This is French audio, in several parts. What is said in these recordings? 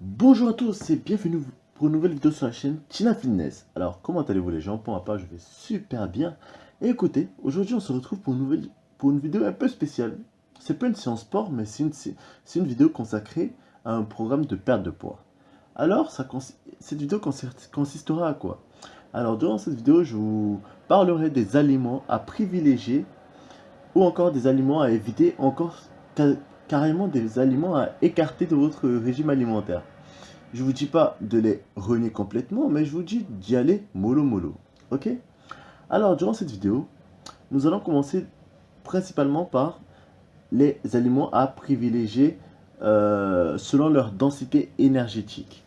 Bonjour à tous et bienvenue pour une nouvelle vidéo sur la chaîne Tina Fitness. Alors comment allez-vous les gens? Pour ma part je vais super bien. Et écoutez, aujourd'hui on se retrouve pour une, vidéo un peu spéciale. C'est pas une séance sport mais c'est une, vidéo consacrée à un programme de perte de poids. Alors cette vidéo consistera à quoi? Alors durant cette vidéo je vous parlerai des aliments à privilégier ou encore des aliments à éviter, encore carrément des aliments à écarter de votre régime alimentaire. Je vous dis pas de les renier complètement, mais je vous dis d'y aller mollo mollo. Ok? Alors, durant cette vidéo, nous allons commencer principalement par les aliments à privilégier euh, selon leur densité énergétique.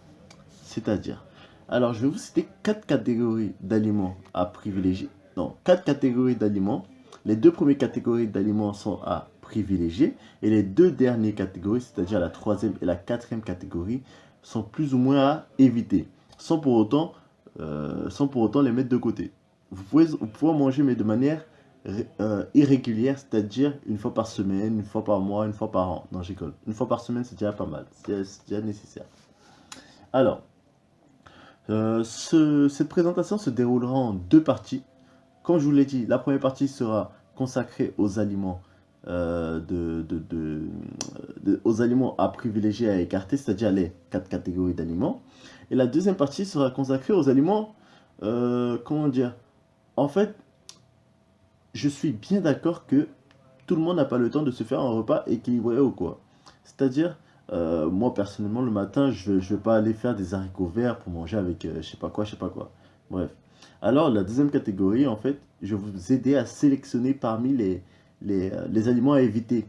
C'est-à-dire, alors je vais vous citer quatre catégories d'aliments à privilégier. Non, quatre catégories d'aliments. Les deux premières catégories d'aliments sont à privilégiés. Et les deux dernières catégories, c'est-à-dire la troisième et la quatrième catégorie, sont plus ou moins à éviter, sans pour autant, euh, sans pour autant les mettre de côté. Vous pouvez, vous pouvez manger, mais de manière euh, irrégulière, c'est-à-dire une fois par semaine, une fois par mois, une fois par an. Non, j'école. Une fois par semaine, c'est déjà pas mal. C'est déjà nécessaire. Alors, euh, cette présentation se déroulera en deux parties. Comme je vous l'ai dit, la première partie sera consacrée aux aliments euh, aux aliments à privilégier, à écarter, c'est-à-dire les quatre catégories d'aliments. Et la deuxième partie sera consacrée aux aliments, euh, comment dire, en fait, je suis bien d'accord que tout le monde n'a pas le temps de se faire un repas équilibré ou quoi. C'est-à-dire, euh, moi personnellement, le matin, je ne vais pas aller faire des haricots verts pour manger avec je sais pas quoi, je sais pas quoi. Bref. Alors, la deuxième catégorie, en fait, je vais vous aider à sélectionner parmi les, euh, les, aliments à éviter.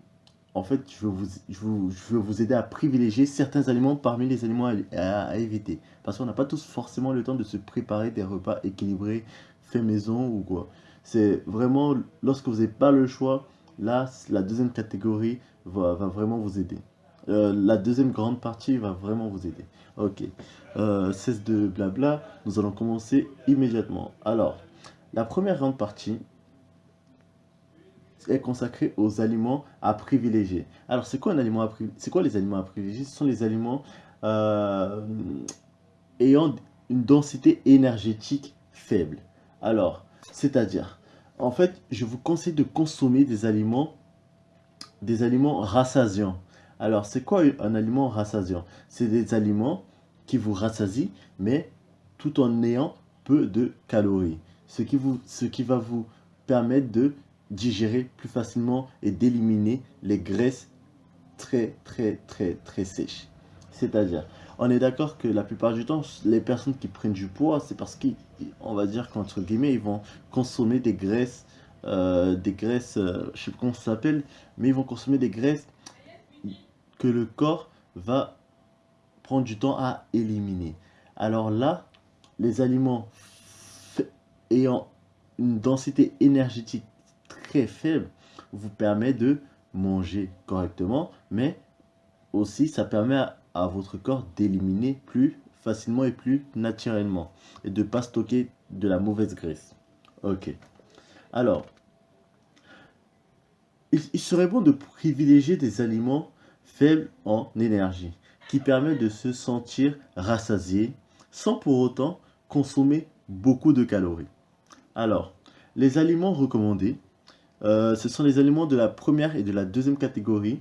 En fait, je veux, vous, je, vous aider à privilégier certains aliments parmi les aliments à, éviter. Parce qu'on n'a pas tous forcément le temps de se préparer des repas équilibrés, faits maison ou quoi. C'est vraiment, lorsque vous n'avez pas le choix, là, la deuxième catégorie va, vraiment vous aider. Euh, la deuxième grande partie va vraiment vous aider. Ok, euh, cesse de blabla, nous allons commencer immédiatement. Alors, la première grande partie, est consacré aux aliments à privilégier. Alors, c'est quoi un aliment à C'est quoi les aliments à privilégier? Ce sont les aliments euh, ayant une densité énergétique faible. Alors, c'est-à-dire, en fait, je vous conseille de consommer des aliments, des aliments rassasiants. Alors, c'est quoi un aliment rassasiant? C'est des aliments qui vous rassasient, mais tout en ayant peu de calories. Ce qui, vous, ce qui va vous permettre de digérer plus facilement et d'éliminer les graisses très très très très sèches. C'est-à-dire, on est d'accord que la plupart du temps, les personnes qui prennent du poids, c'est parce qu'on va dire qu'entre guillemets, ils vont consommer des graisses, euh, des graisses, euh, je sais pas comment ça s'appelle, mais ils vont consommer des graisses que le corps va prendre du temps à éliminer. Alors là, les aliments ayant une densité énergétique faible vous permet de manger correctement, mais aussi ça permet à, votre corps d'éliminer plus facilement et plus naturellement et de pas stocker de la mauvaise graisse. Ok. Alors, il, serait bon de privilégier des aliments faibles en énergie qui permettent de se sentir rassasié sans pour autant consommer beaucoup de calories. Alors, les aliments recommandés euh, ce sont les aliments de la première et de la deuxième catégorie.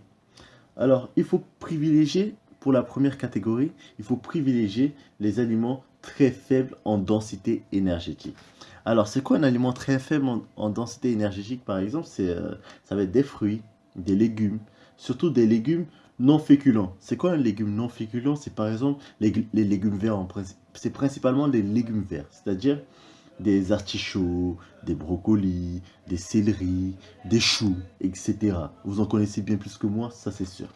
Alors, il faut privilégier, pour la première catégorie, il faut privilégier les aliments très faibles en densité énergétique. Alors, c'est quoi un aliment très faible en, densité énergétique, par exemple? Euh, Ça va être des fruits, des légumes, surtout des légumes non féculents. C'est quoi un légume non féculent? C'est par exemple les, les légumes verts. C'est principalement les légumes verts, c'est-à-dire des artichauts, des brocolis, des céleris, des choux, etc. Vous en connaissez bien plus que moi, ça c'est sûr.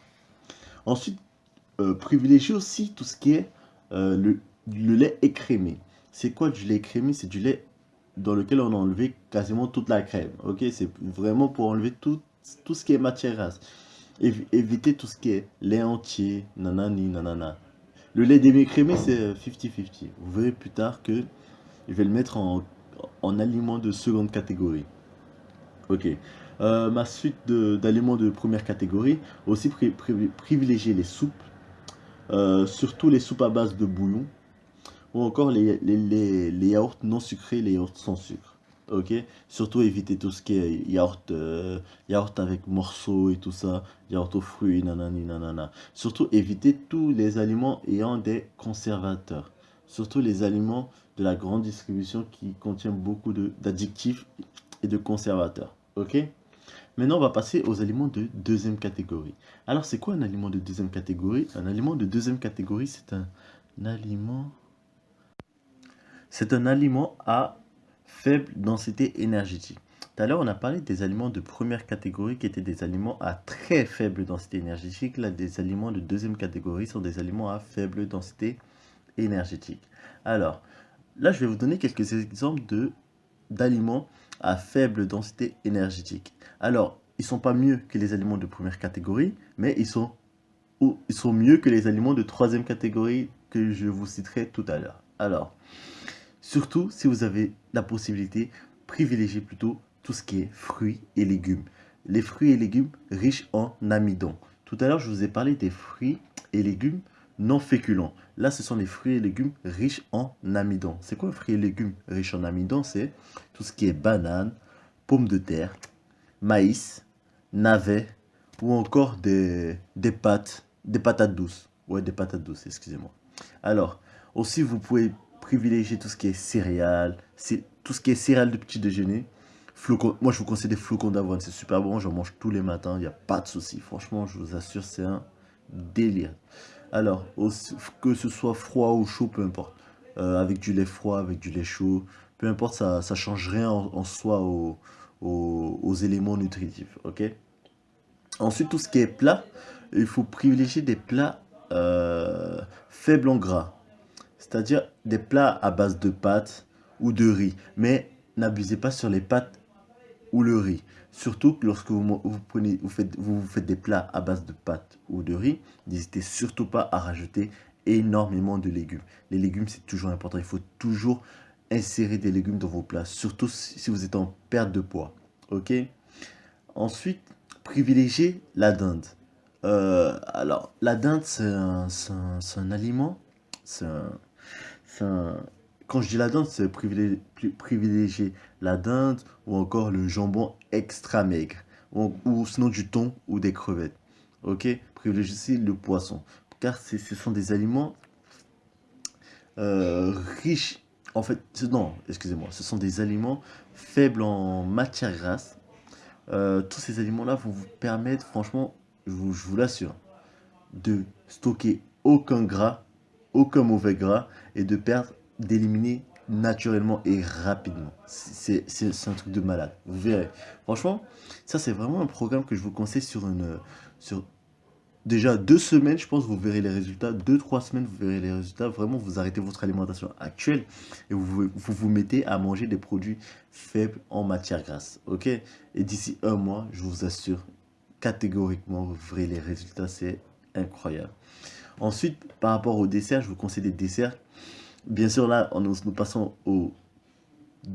Ensuite, euh, privilégiez aussi tout ce qui est euh, le, lait écrémé. C'est quoi du lait écrémé? C'est du lait dans lequel on a enlevé quasiment toute la crème. Ok, c'est vraiment pour enlever tout, tout ce qui est matière grasse. éviter tout ce qui est lait entier, nanani, nanana. Le lait demi-écrémé, c'est 50-50. Euh, Vous verrez plus tard que je vais le mettre en, aliment de seconde catégorie. Ok. Euh, ma suite d'aliments de, première catégorie, aussi privilégier les soupes, euh, surtout les soupes à base de bouillon, ou encore les, les, les, yaourts non sucrés, les yaourts sans sucre. Ok Surtout éviter tout ce qui est yaourt, euh, yaourt avec morceaux et tout ça, yaourt aux fruits, nanani, nanana. Surtout éviter tous les aliments ayant des conservateurs. Surtout les aliments de la grande distribution qui contiennent beaucoup d'addictifs et de conservateurs. Ok? Maintenant, on va passer aux aliments de deuxième catégorie. Alors, c'est quoi un aliment de deuxième catégorie? Un aliment de deuxième catégorie, c'est un aliment... C'est un aliment à faible densité énergétique. Tout à l'heure, on a parlé des aliments de première catégorie qui étaient des aliments à très faible densité énergétique. Là, des aliments de deuxième catégorie sont des aliments à faible densité énergétique. Alors, là, je vais vous donner quelques exemples d'aliments à faible densité énergétique. Alors, ils ne sont pas mieux que les aliments de première catégorie, mais ils sont, ou, ils sont mieux que les aliments de troisième catégorie que je vous citerai tout à l'heure. Alors, surtout si vous avez la possibilité, privilégiez plutôt tout ce qui est fruits et légumes. Les fruits et légumes riches en amidon. Tout à l'heure, je vous ai parlé des fruits et légumes non féculents. Là, ce sont les fruits et légumes riches en amidon. C'est quoi un fruit et légumes riches en amidon? C'est tout ce qui est banane, pomme de terre, maïs, navet ou encore des, des pâtes, des patates douces. Ouais, des patates douces, excusez-moi. Alors, aussi, vous pouvez privilégier tout ce qui est céréales, tout ce qui est céréales de petit déjeuner. Flocons, moi, je vous conseille des flocons d'avoine, c'est super bon, j'en mange tous les matins, il n'y a pas de souci. Franchement, je vous assure, c'est un délire. Alors, que ce soit froid ou chaud, peu importe. Euh, avec du lait froid, avec du lait chaud, peu importe, ça ne change rien en, soi aux, éléments nutritifs. ok? Ensuite, tout ce qui est plat, il faut privilégier des plats euh, faibles en gras. C'est-à-dire des plats à base de pâtes ou de riz. Mais n'abusez pas sur les pâtes ou le riz. Surtout lorsque vous, prenez, vous, faites, vous faites des plats à base de pâtes ou de riz, n'hésitez surtout pas à rajouter énormément de légumes. Les légumes, c'est toujours important. Il faut toujours insérer des légumes dans vos plats, surtout si vous êtes en perte de poids. Ok? Ensuite, privilégiez la dinde. Euh, alors, la dinde, c'est un, un, aliment. C'est un, quand je dis la dinde, c'est privilégier, la dinde ou encore le jambon extra maigre. Ou, sinon du thon ou des crevettes. Ok? Privilégiez le poisson. Car ce sont des aliments euh, riches. En fait, non, excusez-moi. Ce sont des aliments faibles en matière grasse. Euh, tous ces aliments-là vont vous permettre, franchement, je vous l'assure, de stocker aucun gras, aucun mauvais gras et de perdre d'éliminer naturellement et rapidement. C'est un truc de malade. Vous verrez. Franchement, ça c'est vraiment un programme que je vous conseille sur une... Sur déjà deux semaines, je pense, vous verrez les résultats. Deux, trois semaines, vous verrez les résultats. Vraiment, vous arrêtez votre alimentation actuelle et vous vous, vous mettez à manger des produits faibles en matière grasse. Ok? Et d'ici un mois, je vous assure, catégoriquement, vous verrez les résultats. C'est incroyable. Ensuite, par rapport au dessert, je vous conseille des desserts Bien sûr, là, nous, nous passons au,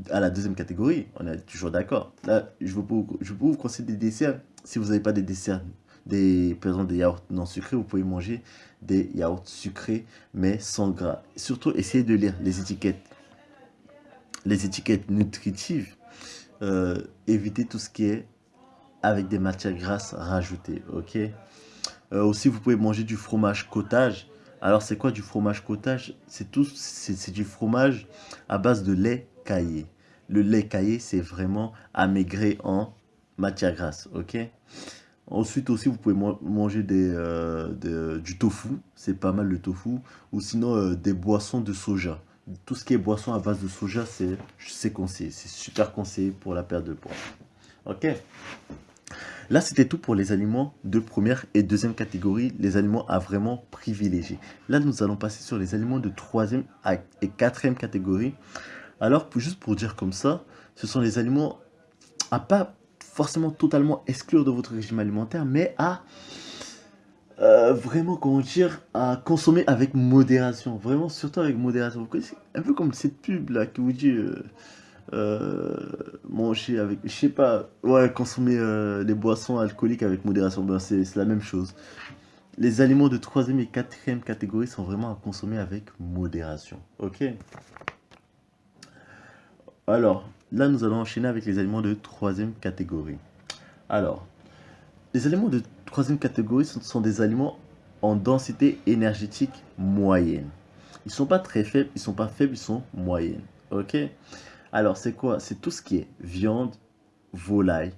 à la deuxième catégorie. On est toujours d'accord. Là, je vous, je vous conseiller des desserts. Si vous n'avez pas des desserts, des, par exemple des yaourts non sucrés, vous pouvez manger des yaourts sucrés, mais sans gras. surtout, essayez de lire les étiquettes. Les étiquettes nutritives. Euh, évitez tout ce qui est avec des matières grasses rajoutées. Ok? Euh, aussi, vous pouvez manger du fromage cottage alors, c'est quoi du fromage cottage? C'est tout, c'est du fromage à base de lait caillé. Le lait caillé, c'est vraiment amaigré en matière grasse, ok? Ensuite aussi, vous pouvez manger euh, du tofu, c'est pas mal le tofu, ou sinon euh, des boissons de soja. Tout ce qui est boisson à base de soja, c'est conseillé, c'est super conseillé pour la perte de poids. Ok? Là, c'était tout pour les aliments de première et deuxième catégorie, les aliments à vraiment privilégier. Là, nous allons passer sur les aliments de troisième et quatrième catégorie. Alors, juste pour dire comme ça, ce sont les aliments à pas forcément totalement exclure de votre régime alimentaire, mais à euh, vraiment, comment dire, à consommer avec modération. Vraiment, surtout avec modération. Vous connaissez, un peu comme cette pub là qui vous dit... Euh, euh, manger avec, je sais pas, ouais, consommer euh, les boissons alcooliques avec modération, ben c'est la même chose. les aliments de troisième et quatrième catégorie sont vraiment à consommer avec modération. Ok Alors, là, nous allons enchaîner avec les aliments de troisième catégorie. Alors, les aliments de troisième catégorie sont, des aliments en densité énergétique moyenne. Ils sont pas très faibles, ils sont pas faibles, ils sont moyennes. Ok Alors, c'est quoi? C'est tout ce qui est viande, volaille,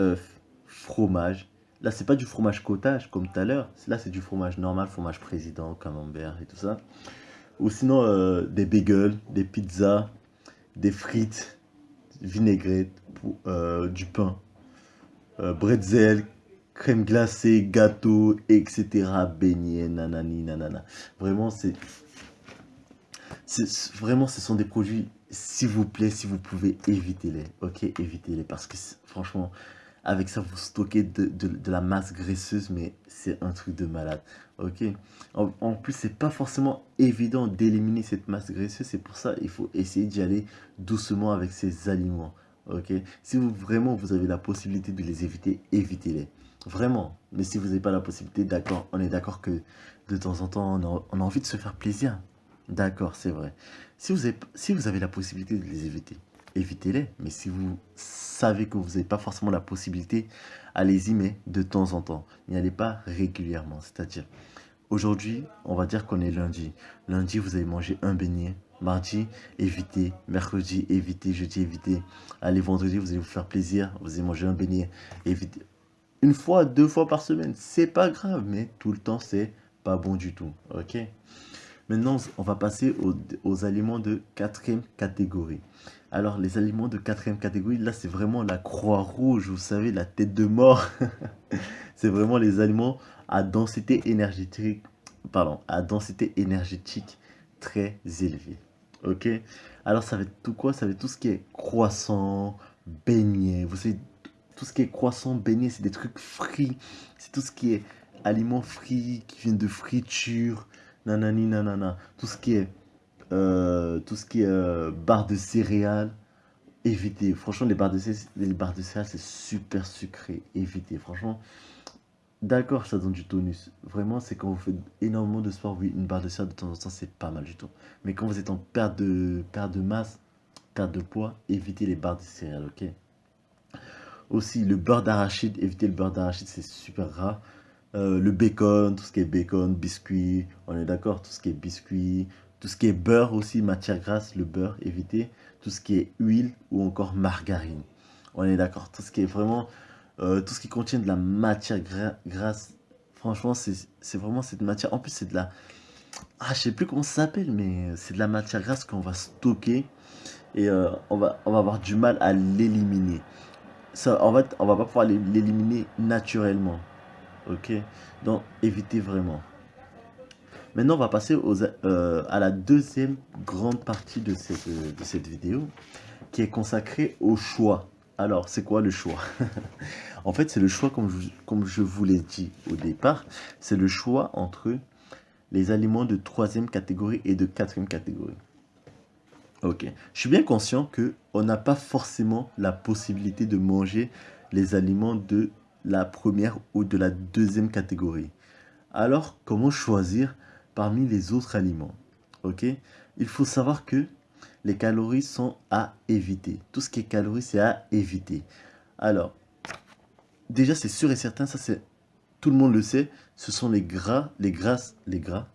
œufs, fromage. Là, c'est pas du fromage cottage comme tout à l'heure. Là, c'est du fromage normal, fromage président, camembert et tout ça. Ou sinon, euh, des bagels, des pizzas, des frites, vinaigrette, euh, du pain, euh, bretzel, crème glacée, gâteau, etc. Beignets, nanani, nanana. Vraiment, c'est... Vraiment, ce sont des produits, s'il vous plaît, si vous pouvez, évitez-les. Ok, évitez-les. Parce que franchement, avec ça, vous stockez de, de, la masse graisseuse, mais c'est un truc de malade. Ok? En, plus, c'est pas forcément évident d'éliminer cette masse graisseuse. C'est pour ça il faut essayer d'y aller doucement avec ces aliments. Ok? Si vous vraiment vous avez la possibilité de les éviter, évitez-les. Vraiment. Mais si vous n'avez pas la possibilité, d'accord, on est d'accord que de temps en temps, on a, envie de se faire plaisir. D'accord, c'est vrai. Si vous, avez, la possibilité de les éviter, évitez-les. Mais si vous savez que vous n'avez pas forcément la possibilité, allez-y, mais de temps en temps. N'y allez pas régulièrement. C'est-à-dire, aujourd'hui, on va dire qu'on est lundi. Lundi, vous avez mangé un beignet. Mardi, évitez. Mercredi, évitez. Jeudi, évitez. Allez, vendredi, vous allez vous faire plaisir. Vous allez manger un beignet. Évitez une fois, deux fois par semaine, c'est pas grave, mais tout le temps, c'est pas bon du tout, ok? Maintenant, on va passer aux, aliments de quatrième catégorie. Alors, les aliments de quatrième catégorie, là, c'est vraiment la croix rouge, vous savez, la tête de mort. c'est vraiment les aliments à densité énergétique, pardon, à densité énergétique très élevée. Ok? Alors, ça va être tout quoi? Ça va être tout ce qui est croissant, beignet, vous savez, tout ce qui est croissant, beignet, c'est des trucs frits. C'est tout ce qui est aliments frits, qui viennent de friture, nanani nanana. Tout ce qui est, euh, tout ce qui est euh, barre de céréales, évitez. Franchement, les barres de, les barres de céréales, c'est super sucré. Évitez. Franchement, d'accord, ça donne du tonus. Vraiment, c'est quand vous faites énormément de sport, oui, une barre de céréales de temps en temps, c'est pas mal du tout. Mais quand vous êtes en perte de, perte de masse, perte de poids, évitez les barres de céréales, ok? Aussi, le beurre d'arachide, éviter le beurre d'arachide, c'est super gras. Euh, le bacon, tout ce qui est bacon, biscuit, on est d'accord, tout ce qui est biscuit, tout ce qui est beurre aussi, matière grasse, le beurre, éviter. Tout ce qui est huile ou encore margarine, on est d'accord. Tout ce qui est vraiment, euh, tout ce qui contient de la matière grasse, franchement, c'est vraiment cette matière. En plus, c'est de la, ah, je sais plus comment ça s'appelle, mais c'est de la matière grasse qu'on va stocker et euh, on, va, on va avoir du mal à l'éliminer ça, en fait, on va pas pouvoir l'éliminer naturellement. Ok Donc, évitez vraiment. Maintenant, on va passer aux, euh, à la deuxième grande partie de cette, de cette vidéo qui est consacrée au choix. Alors, c'est quoi le choix? En fait, c'est le choix, comme je, comme je vous l'ai dit au départ, c'est le choix entre les aliments de troisième catégorie et de quatrième catégorie. Ok. Je suis bien conscient que on n'a pas forcément la possibilité de manger les aliments de la première ou de la deuxième catégorie. Alors, comment choisir parmi les autres aliments? Ok? Il faut savoir que les calories sont à éviter. Tout ce qui est calories, c'est à éviter. Alors, déjà, c'est sûr et certain, ça c'est tout le monde le sait, ce sont les gras, les grasses, les gras?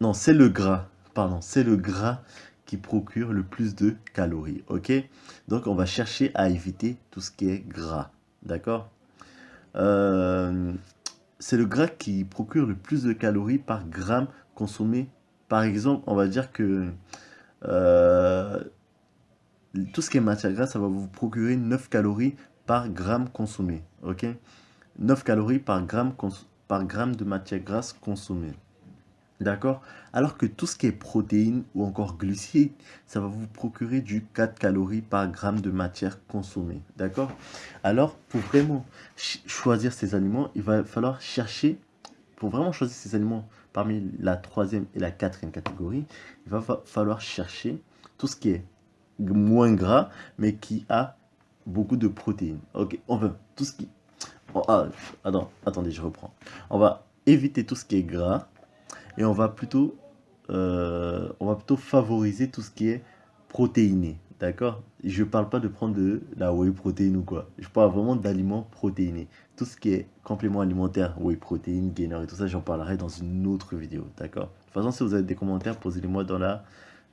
Non, c'est le gras, pardon, c'est le gras procure le plus de calories. Ok? Donc, on va chercher à éviter tout ce qui est gras. D'accord? Euh, C'est le gras qui procure le plus de calories par gramme consommé. Par exemple, on va dire que euh, tout ce qui est matière grasse, ça va vous procurer 9 calories par gramme consommé. Ok? 9 calories par gramme de matière grasse consommée. D'accord? Alors que tout ce qui est protéines ou encore glucides, ça va vous procurer du 4 calories par gramme de matière consommée. D'accord? Alors, pour vraiment choisir ces aliments, il va falloir chercher, pour vraiment choisir ces aliments parmi la troisième et la quatrième catégorie, il va falloir chercher tout ce qui est moins gras, mais qui a beaucoup de protéines. Ok, on veut tout ce qui... Oh, ah, attendez, je reprends. On va éviter tout ce qui est gras et on va plutôt, euh, on va plutôt favoriser tout ce qui est protéiné. D'accord? Je parle pas de prendre de la whey protéine ou quoi. Je parle vraiment d'aliments protéinés. Tout ce qui est complément alimentaire, whey protéine, gainer et tout ça, j'en parlerai dans une autre vidéo. D'accord? De toute façon, si vous avez des commentaires, posez-les-moi dans la,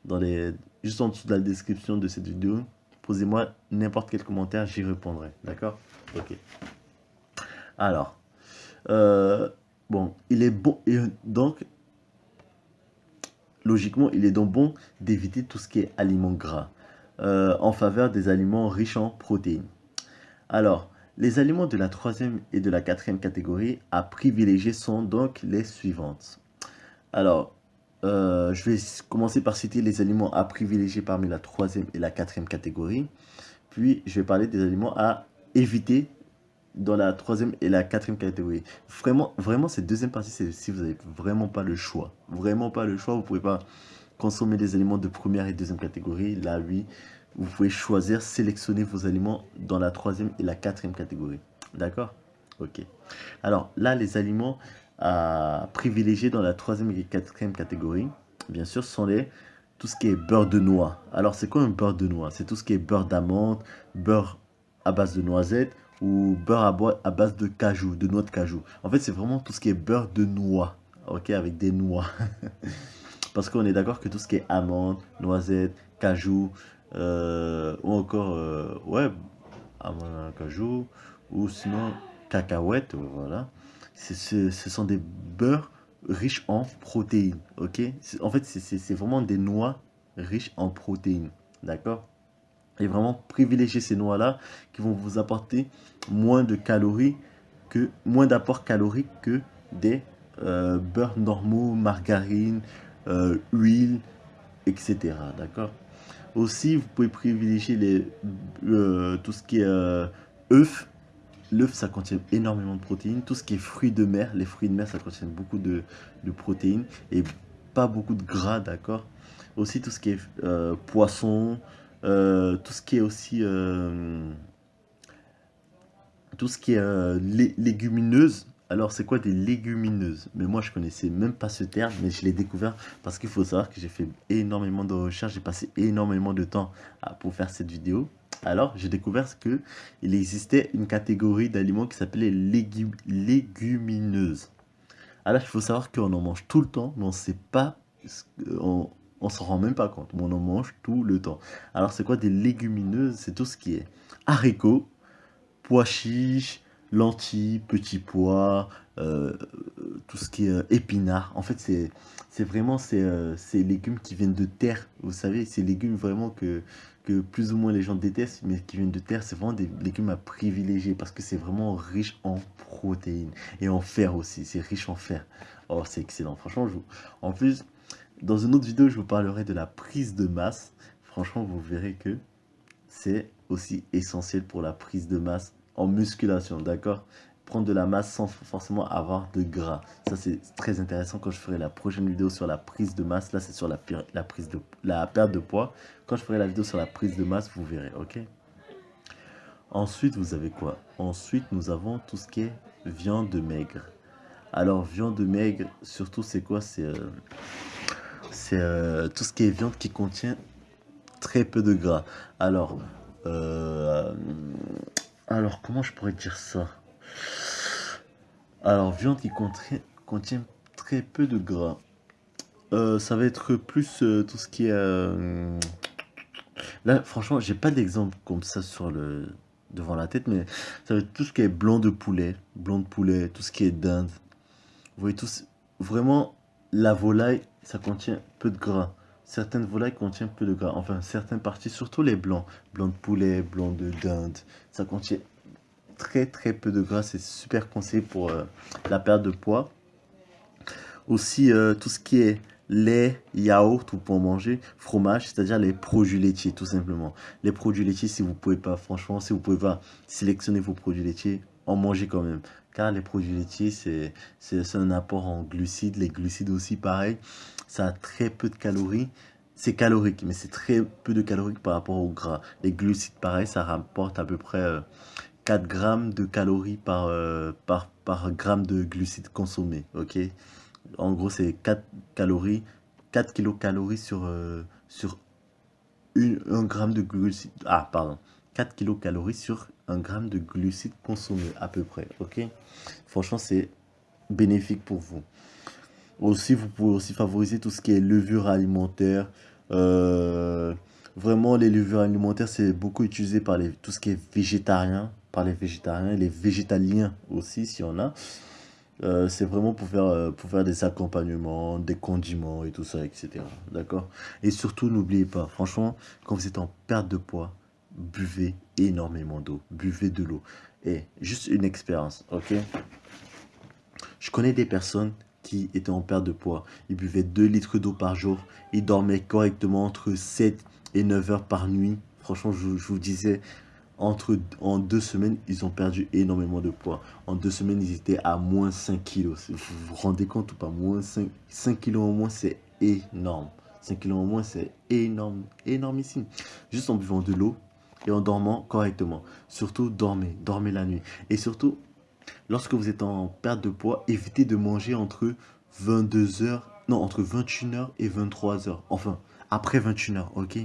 dans les, juste en dessous de la description de cette vidéo. Posez-moi n'importe quel commentaire, j'y répondrai. D'accord? Ok. Alors, euh, bon, il est bon. Et donc, logiquement, il est donc bon d'éviter tout ce qui est aliments gras euh, en faveur des aliments riches en protéines. Alors, les aliments de la troisième et de la quatrième catégorie à privilégier sont donc les suivantes. Alors, euh, je vais commencer par citer les aliments à privilégier parmi la troisième et la quatrième catégorie. Puis, je vais parler des aliments à éviter dans la troisième et la quatrième catégorie. Vraiment, vraiment cette deuxième partie, c'est si vous n'avez vraiment pas le choix. Vraiment pas le choix, vous ne pouvez pas consommer des aliments de première et deuxième catégorie. Là, oui, vous pouvez choisir, sélectionner vos aliments dans la troisième et la quatrième catégorie. D'accord? Ok. Alors là, les aliments à privilégier dans la troisième et quatrième catégorie, bien sûr, sont les tout ce qui est beurre de noix. Alors, c'est quoi un beurre de noix? C'est tout ce qui est beurre d'amande, beurre à base de noisettes ou beurre à, base de cajou, de noix de cajou. En fait, c'est vraiment tout ce qui est beurre de noix, ok, avec des noix. Parce qu'on est d'accord que tout ce qui est amande, noisettes, cajou, euh, ou encore, euh, ouais, amande, cajou, ou sinon cacahuètes, voilà. Ce sont des beurres riches en protéines, ok En fait, c'est vraiment des noix riches en protéines, d'accord Et vraiment privilégier ces noix-là qui vont vous apporter moins de calories, que moins d'apport calorique que des euh, beurres normaux, margarine, euh, huile, etc. D'accord? Aussi, vous pouvez privilégier les, euh, tout ce qui est euh, œufs. L'œuf, ça contient énormément de protéines. Tout ce qui est fruits de mer, les fruits de mer, ça contient beaucoup de, protéines et pas beaucoup de gras, d'accord? Aussi, tout ce qui est poisson, tout ce qui est aussi... tout ce qui est légumineuse, alors, c'est quoi des légumineuses? Mais moi, je connaissais même pas ce terme, mais je l'ai découvert parce qu'il faut savoir que j'ai fait énormément de recherches, j'ai passé énormément de temps pour faire cette vidéo. Alors, j'ai découvert qu'il existait une catégorie d'aliments qui s'appelait légumineuses. Alors, il faut savoir qu'on en mange tout le temps, mais on ne sait pas, on s'en rend même pas compte, on en mange tout le temps. Alors, c'est quoi des légumineuses? C'est tout ce qui est haricots, pois chiches, lentilles, petits pois, euh, tout ce qui est euh, épinards. En fait, c'est vraiment euh, ces, légumes qui viennent de terre. Vous savez, ces légumes vraiment que, que plus ou moins les gens détestent, mais qui viennent de terre, c'est vraiment des légumes à privilégier parce que c'est vraiment riche en protéines et en fer aussi. C'est riche en fer. Oh, c'est excellent. Franchement, je en plus, dans une autre vidéo, je vous parlerai de la prise de masse. Franchement, vous verrez que c'est aussi essentiel pour la prise de masse en musculation, d'accord? Prendre de la masse sans forcément avoir de gras. Ça, c'est très intéressant quand je ferai la prochaine vidéo sur la prise de masse. Là, c'est sur la, perte de poids. Quand je ferai la vidéo sur la prise de masse, vous verrez, ok? Ensuite, vous avez quoi? Ensuite, nous avons tout ce qui est viande maigre. Alors, viande maigre, surtout, c'est quoi? C'est euh, euh, tout ce qui est viande qui contient très peu de gras. Alors, euh, alors, comment je pourrais dire ça? Alors, viande qui contient, très peu de gras. Euh, ça va être plus tout ce qui est... Là, franchement, j'ai pas d'exemple comme ça sur le devant la tête, mais ça va être tout ce qui est blanc de poulet, blanc de poulet, tout ce qui est dinde. Vous voyez, tous, vraiment, la volaille, ça contient peu de gras. Certaines volailles contiennent peu de gras. Enfin, certaines parties, surtout les blancs. Blanc de poulet, blanc de dinde. Ça contient très très peu de gras. C'est super conseillé pour euh, la perte de poids. Aussi, euh, tout ce qui est lait, yaourt ou pour manger, fromage, c'est-à-dire les produits laitiers tout simplement. Les produits laitiers, si vous pouvez pas, franchement, si vous pouvez pas sélectionner vos produits laitiers, en manger quand même. Car les produits laitiers, c'est un apport en glucides. Les glucides aussi, pareil ça a très peu de calories. C'est calorique, mais c'est très peu de calories par rapport au gras. Les glucides, pareil, ça rapporte à peu près 4 grammes de calories par, euh, par, par gramme de glucides consommés, ok? En gros, c'est 4 calories, 4 kilocalories sur, euh, sur 1 gramme de glucides. Ah, pardon. 4 kilocalories sur 1 gramme de glucides consommés, à peu près, ok? Franchement, c'est bénéfique pour vous. Aussi, vous pouvez aussi favoriser tout ce qui est levure alimentaire, euh, Vraiment, les levures alimentaires, c'est beaucoup utilisé par les, tout ce qui est végétarien, par les végétariens, les végétaliens aussi, si on a. Euh, c'est vraiment pour faire, euh, pour faire des accompagnements, des condiments et tout ça, etc. D'accord? Et surtout, n'oubliez pas, franchement, quand vous êtes en perte de poids, buvez énormément d'eau. Buvez de l'eau. Et juste une expérience, ok? Je connais des personnes qui étaient en perte de poids. Ils buvaient 2 litres d'eau par jour. Ils dormaient correctement entre 7 et 9 heures par nuit. Franchement, je, vous disais, entre, en deux semaines, ils ont perdu énormément de poids. En deux semaines, ils étaient à moins 5 kilos. Vous vous rendez compte ou pas Moins 5, 5 kilos en moins, c'est énorme. 5 kilos en moins, c'est énorme, énormissime. Juste en buvant de l'eau et en dormant correctement. Surtout, dormez, dormez la nuit. Et surtout, lorsque vous êtes en perte de poids, évitez de manger entre 22 heures, non, entre 21 heures et 23 heures. Enfin, après 21h, ok?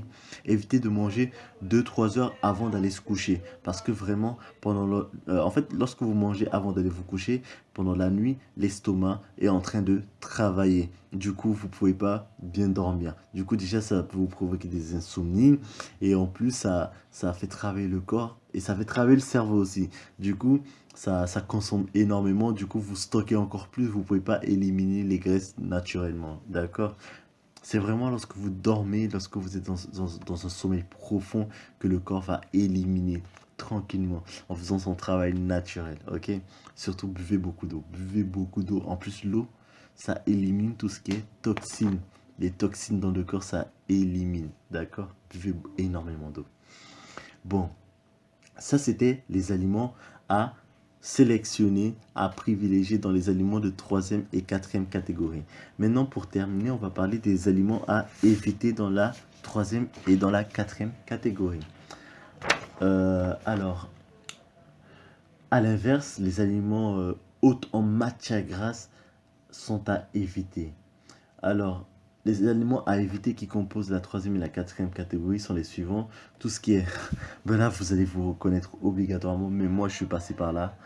Évitez de manger 2-3 heures avant d'aller se coucher. Parce que vraiment, pendant le, euh, en fait, lorsque vous mangez avant d'aller vous coucher, pendant la nuit, l'estomac est en train de travailler. Du coup, vous pouvez pas bien dormir. Du coup, déjà, ça peut vous provoquer des insomnies. Et en plus, ça, ça fait travailler le corps et ça fait travailler le cerveau aussi. Du coup, ça, ça consomme énormément. Du coup, vous stockez encore plus. Vous pouvez pas éliminer les graisses naturellement. D'accord? C'est vraiment lorsque vous dormez, lorsque vous êtes dans, un sommeil profond, que le corps va éliminer tranquillement, en faisant son travail naturel, ok? Surtout, buvez beaucoup d'eau, buvez beaucoup d'eau. En plus, l'eau, ça élimine tout ce qui est toxines. Les toxines dans le corps, ça élimine, d'accord? Buvez énormément d'eau. Bon, ça, c'était les aliments à sélectionner à privilégier dans les aliments de troisième et quatrième catégorie. Maintenant, pour terminer, on va parler des aliments à éviter dans la troisième et dans la quatrième catégorie. Euh, alors, à l'inverse, les aliments euh, hauts en matière grasse sont à éviter. Alors, les aliments à éviter qui composent la troisième et la quatrième catégorie sont les suivants. Tout ce qui est... ben là, vous allez vous reconnaître obligatoirement, mais moi, je suis passé par là.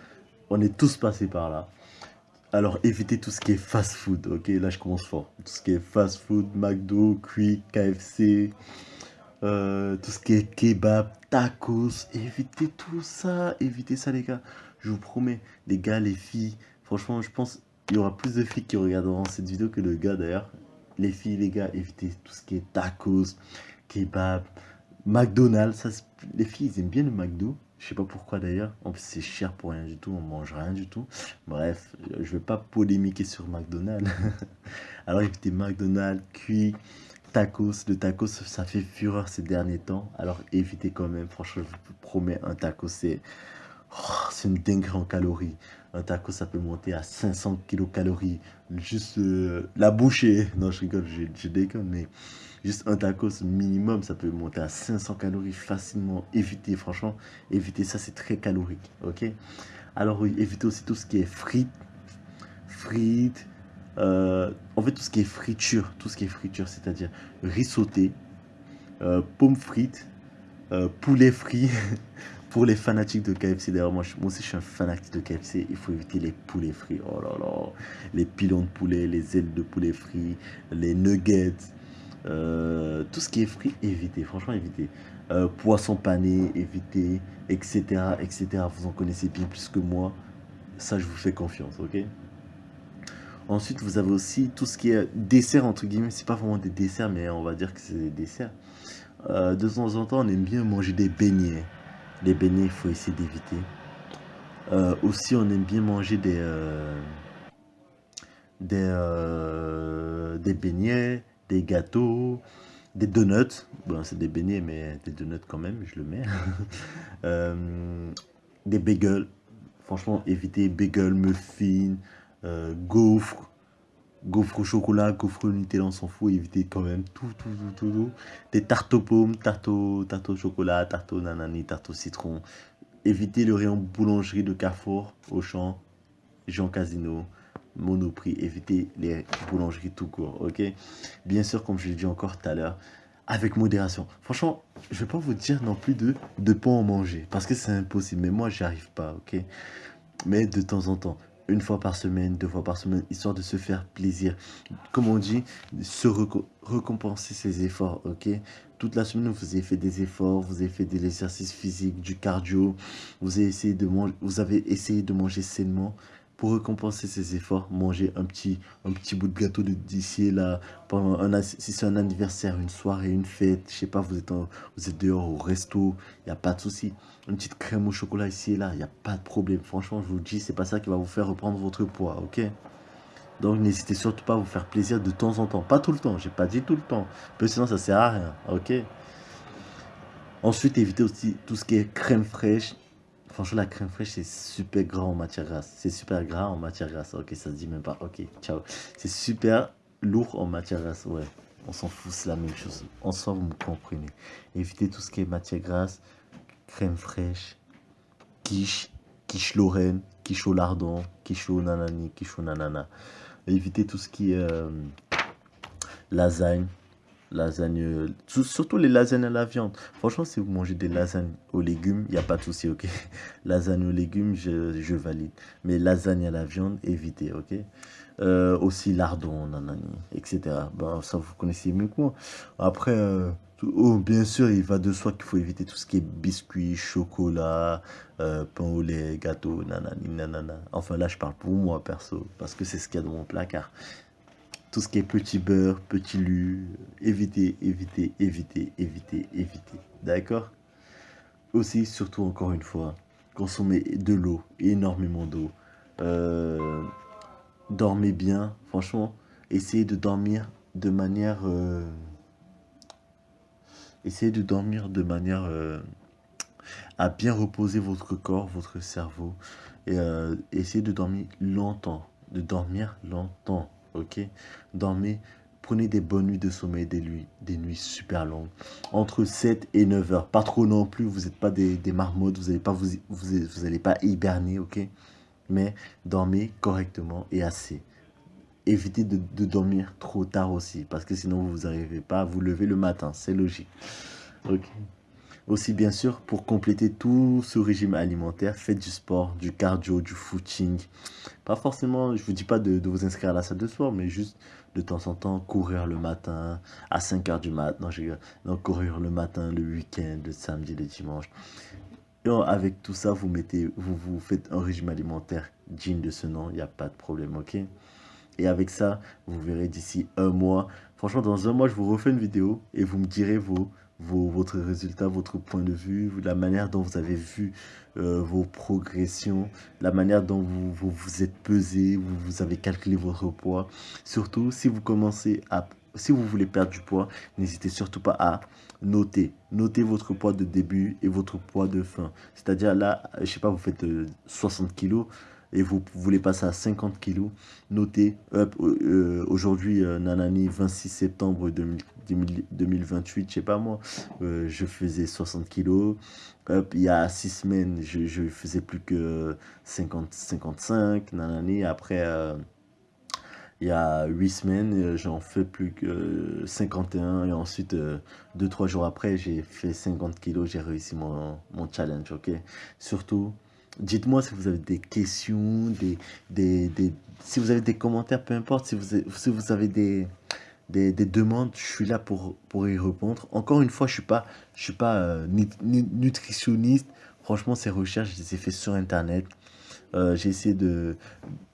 On est tous passés par là. Alors, évitez tout ce qui est fast-food, ok? Là, je commence fort. Tout ce qui est fast-food, McDo, Quick, KFC, euh, tout ce qui est kebab, tacos. Évitez tout ça. Évitez ça, les gars. Je vous promets, les gars, les filles. Franchement, je pense qu'il y aura plus de filles qui regarderont cette vidéo que de gars, d'ailleurs les filles, les gars, évitez tout ce qui est tacos, kebab, McDonald's. Les filles, ils aiment bien le McDo. Je sais pas pourquoi d'ailleurs. En plus, c'est cher pour rien du tout. On mange rien du tout. Bref, je vais pas polémiquer sur McDonald's. Alors, évitez McDonald's, cuit, tacos. Le tacos, ça fait fureur ces derniers temps. Alors, évitez quand même. Franchement, je vous promets, un taco, c'est... Oh, c'est une dinguerie en calories. Un taco, ça peut monter à 500 kilocalories. Juste euh, la bouchée. Non, je rigole, je, déconne, mais juste un tacos minimum, ça peut monter à 500 calories facilement. Évitez, franchement, évitez ça, c'est très calorique. Ok? Alors, oui, évitez aussi tout ce qui est frites. Frites. Euh, en fait, tout ce qui est friture. Tout ce qui est friture, c'est-à-dire riz sauté, euh, pommes frites, poulet frit. Pour les fanatiques de KFC, d'ailleurs, moi, moi, aussi je suis un fanatique de KFC, il faut éviter les poulets frits. Oh là là, les pilons de poulet, les ailes de poulet frits, les nuggets, euh, tout ce qui est frit, évitez, franchement évitez. Euh, poisson pané, évitez, etc., etc. Vous en connaissez bien plus que moi, ça je vous fais confiance, ok? Ensuite, vous avez aussi tout ce qui est dessert, entre guillemets, c'est pas vraiment des desserts, mais on va dire que c'est des desserts. Euh, de temps en temps, on aime bien manger des beignets. Les beignets, il faut essayer d'éviter. Euh, aussi, on aime bien manger des, euh, des, euh, des beignets, des gâteaux, des donuts. Bon, c'est des beignets, mais des donuts quand même, je le mets. des bagels. Franchement, évitez bagels, muffins, gaufres gaufre au chocolat, gaufre au Nutella, on s'en fout, évitez quand même tout, tout, tout, tout, Des tartes aux pommes, tartes au, chocolat, tarte au nanani, tarte au citron. évitez le rayon boulangerie de Carrefour, Auchan, Jean Casino, Monoprix. Évitez les boulangeries tout court, ok? Bien sûr, comme je l'ai dit encore tout à l'heure, avec modération. Franchement, je vais pas vous dire non plus de ne pas en manger, parce que c'est impossible. Mais moi, j'y arrive pas, ok? Mais de temps en temps, une fois par semaine, deux fois par semaine, histoire de se faire plaisir. Comme on dit, se récompenser ses efforts, ok? Toute la semaine, vous avez fait des efforts, vous avez fait de l'exercice physique, du cardio, vous avez essayé de manger, vous avez essayé de manger sainement pour récompenser ses efforts, manger un petit, bout de gâteau d'ici et là, pendant un, si c'est un anniversaire, une soirée, une fête, je sais pas, vous êtes, vous êtes dehors au resto, il n'y a pas de souci. Une petite crème au chocolat ici et là, il n'y a pas de problème. Franchement, je vous dis, c'est pas ça qui va vous faire reprendre votre poids, ok? Donc n'hésitez surtout pas à vous faire plaisir de temps en temps. Pas tout le temps, j'ai pas dit tout le temps. Parce sinon ça sert à rien, ok? Ensuite, évitez aussi tout ce qui est crème fraîche, Franchement, la crème fraîche, c'est super gras en matière grasse. C'est super gras en matière grasse. Ok, ça se dit même pas. Ok, ciao. C'est super lourd en matière grasse. Ouais, on s'en fout, c'est la même chose. En soi, vous me comprenez. Évitez tout ce qui est matière grasse, crème fraîche, quiche, quiche Lorraine, quiche au lardon, quiche au nanani, quiche au nanana. Évitez tout ce qui est euh, lasagne, lasagne, surtout les lasagnes à la viande. Franchement, si vous mangez des lasagnes aux légumes, il n'y a pas de souci, ok? Lasagne aux légumes, je, je, valide. Mais lasagne à la viande, évitez, ok? Euh, Aussi lardon, nanani, etc. Bon, ça, vous connaissez mieux que moi. Après, euh, oh, bien sûr, il va de soi qu'il faut éviter tout ce qui est biscuits, chocolat, euh, pain au lait, gâteau, nanani, nanana. Enfin, là, je parle pour moi, perso, parce que c'est ce qu'il y a dans mon placard tout ce qui est petit beurre, petit lu, évitez, évitez, évitez, évitez, évitez. D'accord? Aussi, surtout encore une fois, consommez de l'eau, énormément d'eau. Euh, dormez bien, franchement, essayez de dormir de manière... Euh, essayez de dormir de manière euh, à bien reposer votre corps, votre cerveau. Et essayez de dormir longtemps, de dormir longtemps ok? Dormez, prenez des bonnes nuits de sommeil, des nuits, des nuits super longues, entre 7 et 9 heures. Pas trop non plus, vous n'êtes pas des, marmottes, vous n'allez pas, vous, vous, allez pas hiberner, ok? Mais dormez correctement et assez. Évitez de, de dormir trop tard aussi, parce que sinon vous n'arrivez pas à vous lever le matin, c'est logique. Ok? Aussi, bien sûr, pour compléter tout ce régime alimentaire, faites du sport, du cardio, du footing. Pas forcément, je vous dis pas de, vous inscrire à la salle de sport, mais juste de temps en temps, courir le matin, à 5 heures du matin. Non, courir le matin, le week-end, le samedi, le dimanche. Et avec tout ça, vous, mettez, vous, vous faites un régime alimentaire digne de ce nom, il n'y a pas de problème, ok? Et avec ça, vous verrez d'ici un mois. Franchement, dans un mois, je vous refais une vidéo et vous me direz vos votre résultat, votre point de vue, la manière dont vous avez vu euh, vos progressions, la manière dont vous vous, êtes pesé, vous, vous avez calculé votre poids. Surtout, si vous commencez à... Si vous voulez perdre du poids, n'hésitez surtout pas à noter. Notez votre poids de début et votre poids de fin. C'est-à-dire là, je sais pas, vous faites 60 euh, kilos et vous voulez passer à 50 kilos, notez, euh, aujourd'hui, Nanani, 26 septembre 2000, 2028, je sais pas moi, euh, je faisais 60 kilos. Hop, il y a 6 semaines, je, faisais plus que 50, 55, nanani. Après, euh, il y a 8 semaines, euh, j'en fais plus que 51. Et ensuite, 2-3 jours après, j'ai fait 50 kilos, j'ai réussi mon challenge, ok? Surtout, dites-moi si vous avez des questions, des, des, des, si vous avez des commentaires, peu importe, si vous, si vous avez des des, demandes, je suis là pour, pour y répondre. Encore une fois, je ne suis pas, je suis pas euh, nutritionniste. Franchement, ces recherches, je les ai fait sur Internet. Euh, j'ai essayé de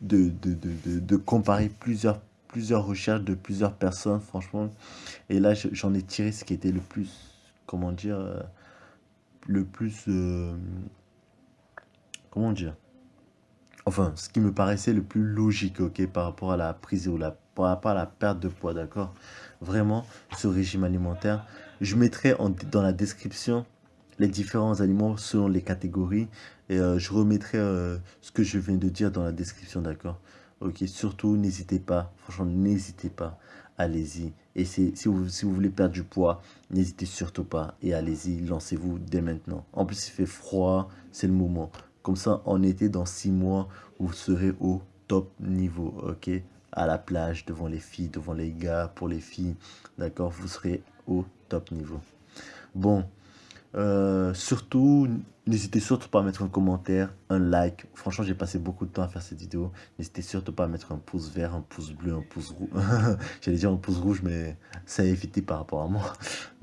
de, de, de, de, comparer plusieurs, plusieurs recherches de plusieurs personnes, franchement. Et là, j'en ai tiré ce qui était le plus, comment dire, euh, le plus, comment dire, enfin, ce qui me paraissait le plus logique, ok, par rapport à la prise ou la par rapport à la perte de poids, d'accord? Vraiment, ce régime alimentaire. Je mettrai dans la description les différents aliments selon les catégories. Et euh, je remettrai euh, ce que je viens de dire dans la description, d'accord? Ok, surtout, n'hésitez pas, franchement, n'hésitez pas allez-y. Et si vous, si vous voulez perdre du poids, n'hésitez surtout pas et allez-y, lancez-vous dès maintenant. En plus, il fait froid, c'est le moment. Comme ça, en été, dans six mois, vous serez au top niveau, ok? À la plage, devant les filles, devant les gars, pour les filles, d'accord? Vous serez au top niveau. Bon, euh, surtout, n'hésitez surtout pas à mettre un commentaire, un like. Franchement, j'ai passé beaucoup de temps à faire cette vidéo. N'hésitez surtout pas à mettre un pouce vert, un pouce bleu, un pouce rouge. J'allais dire un pouce rouge, mais ça a évité par rapport à moi.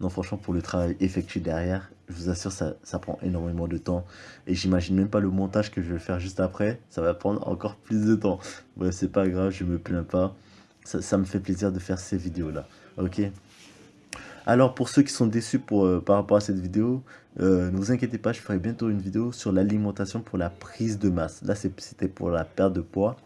non, franchement, pour le travail effectué derrière, je vous assure, ça, ça prend énormément de temps. Et j'imagine même pas le montage que je vais faire juste après. Ça va prendre encore plus de temps. Bref, c'est pas grave, je me plains pas. Ça, ça me fait plaisir de faire ces vidéos-là. Ok? Alors pour ceux qui sont déçus euh, par rapport à cette vidéo, euh, ne vous inquiétez pas, je ferai bientôt une vidéo sur l'alimentation pour la prise de masse. Là c'était pour la perte de poids.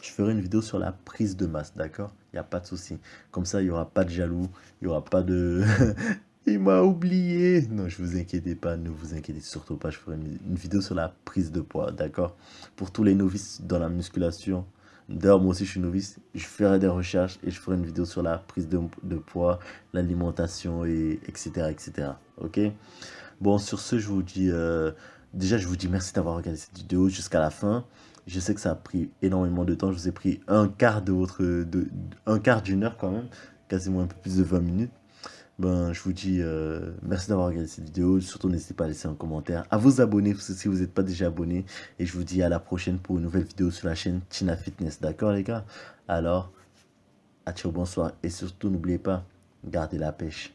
Je ferai une vidéo sur la prise de masse, d'accord? Il n'y a pas de souci. Comme ça, il n'y aura pas de jaloux, il n'y aura pas de... il m'a oublié Non, je vous inquiétez pas, ne vous inquiétez surtout pas, je ferai une vidéo sur la prise de poids, d'accord? Pour tous les novices dans la musculation, D'ailleurs, moi aussi, je suis novice. Je ferai des recherches et je ferai une vidéo sur la prise de, poids, l'alimentation, et etc., etc. Ok? Bon, sur ce, je vous dis... Euh, déjà, je vous dis merci d'avoir regardé cette vidéo jusqu'à la fin. Je sais que ça a pris énormément de temps. Je vous ai pris un quart de votre... Un quart d'une heure quand même. Quasiment un peu plus de 20 minutes ben, je vous dis euh, merci d'avoir regardé cette vidéo. Surtout, n'hésitez pas à laisser un commentaire, à vous abonner si vous n'êtes pas déjà abonné. Et je vous dis à la prochaine pour une nouvelle vidéo sur la chaîne Tina Fitness. D'accord, les gars? Alors, à ciao, bonsoir. Et surtout, n'oubliez pas, gardez la pêche.